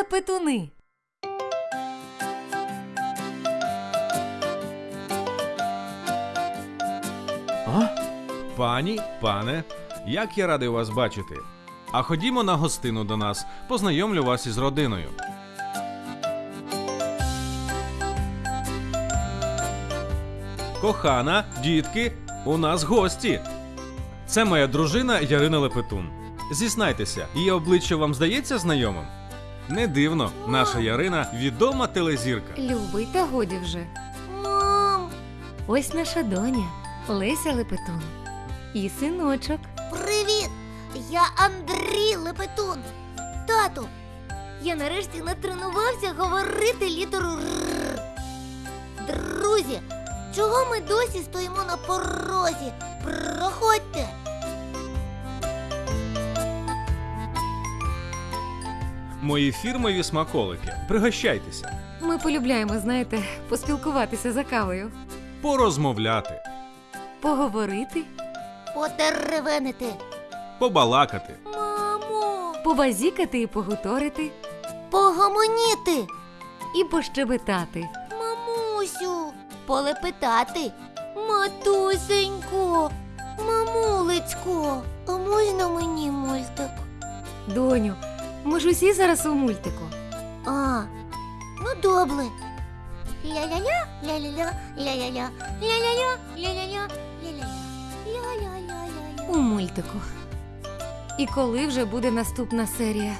Лепетуни. А? Пані, пане, як я радий вас бачити. А ходімо на гостину до нас, познайомлю вас із родиною. Кохана, дітки, у нас гості. Це моя дружина Ярина Лепетун. Зізнайтеся, її обличчя вам здається знайомим? Не дивно, наша Ярина відома телезірка. Любий, та годі вже. Мам, Ось наша доня Леся Лепетун. І синочок. привіт! Я Андрій Лепетун. Тату, я нарешті натренувався говорити літеру Р. Друзі, чого ми досі стоїмо на порозі? Проходьте. Мої фірмові смаколики. Пригощайтеся. Ми полюбляємо, знаєте, поспілкуватися за кавою, Порозмовляти, поговорити, Потеревенити. побалакати. Мамо, побазікати і погуторити, погомоніти. і пощебетати. Мамусю, полепетати. Матусенько, мамулечко, а можна мені мультик? Доню, ми ж усі зараз у мультику. А, ну добре. Ля-ля-ля, ля-ля-ля, ля-ля-ля, ля-ля-ля, ля-ля-ля, ля-ля-ля, ля-ля-ля-ля-ля. У мультику. І коли вже буде наступна серія?